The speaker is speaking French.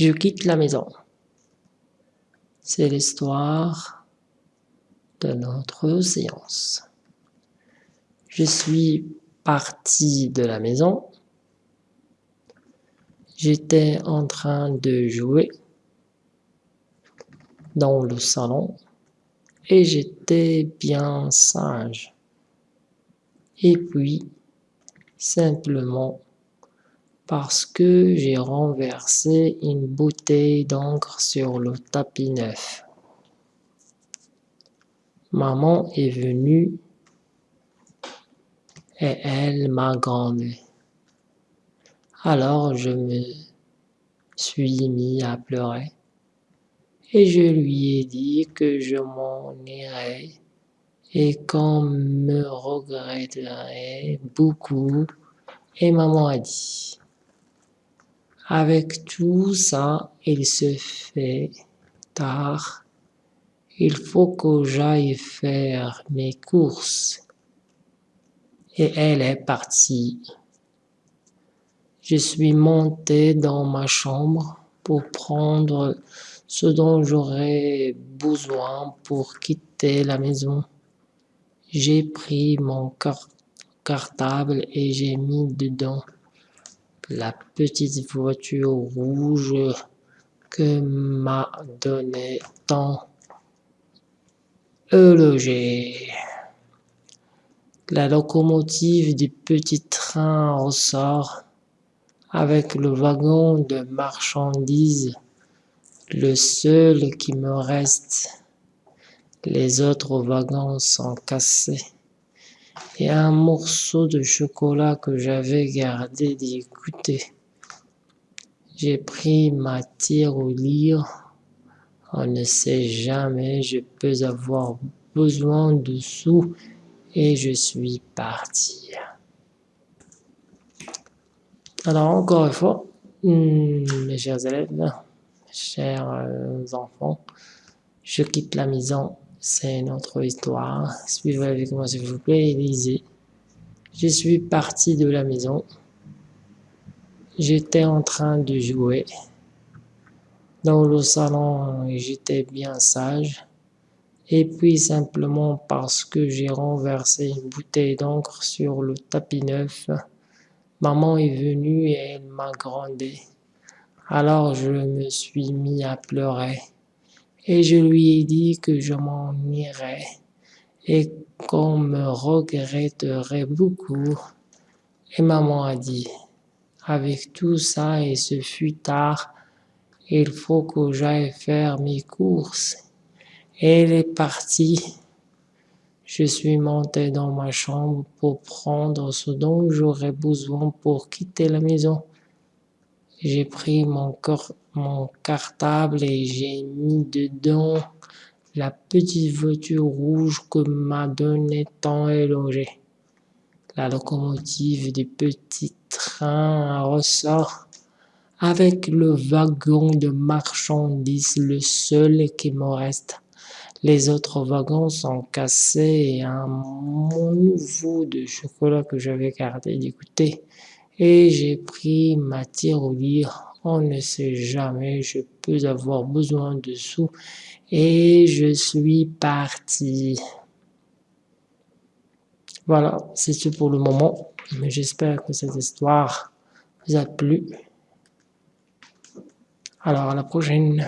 Je quitte la maison. C'est l'histoire de notre séance. Je suis parti de la maison. J'étais en train de jouer dans le salon et j'étais bien sage. Et puis, simplement parce que j'ai renversé une bouteille d'encre sur le tapis neuf. Maman est venue et elle m'a grondé. Alors je me suis mis à pleurer et je lui ai dit que je m'en irais et qu'on me regretterait beaucoup et maman a dit avec tout ça, il se fait tard. Il faut que j'aille faire mes courses. Et elle est partie. Je suis monté dans ma chambre pour prendre ce dont j'aurais besoin pour quitter la maison. J'ai pris mon cartable et j'ai mis dedans la petite voiture rouge que m'a donné tant logé. La locomotive du petit train ressort avec le wagon de marchandises, le seul qui me reste. Les autres wagons sont cassés et un morceau de chocolat que j'avais gardé d'y. J'ai pris ma tirelire. On ne sait jamais, je peux avoir besoin de sous et je suis parti. Alors encore une fois, hmm, mes chers élèves, chers euh, enfants, je quitte la maison c'est une autre histoire. Suivez avec moi s'il vous plaît lisez. Je suis parti de la maison. J'étais en train de jouer. Dans le salon, j'étais bien sage. Et puis simplement parce que j'ai renversé une bouteille d'encre sur le tapis neuf, maman est venue et elle m'a grondé. Alors je me suis mis à pleurer. Et je lui ai dit que je m'en irais et qu'on me regretterait beaucoup. Et maman a dit, avec tout ça et ce fut tard, il faut que j'aille faire mes courses. Et elle est partie. Je suis monté dans ma chambre pour prendre ce dont j'aurais besoin pour quitter la maison. J'ai pris mon, cartable et j'ai mis dedans la petite voiture rouge que m'a donné tant élogé. La locomotive du petit train ressort avec le wagon de marchandises, le seul qui me reste. Les autres wagons sont cassés et un nouveau de chocolat que j'avais gardé d'écouter et j'ai pris ma tirelire. On ne sait jamais, je peux avoir besoin de sous et je suis parti. Voilà, c'est tout pour le moment, mais j'espère que cette histoire vous a plu. Alors à la prochaine.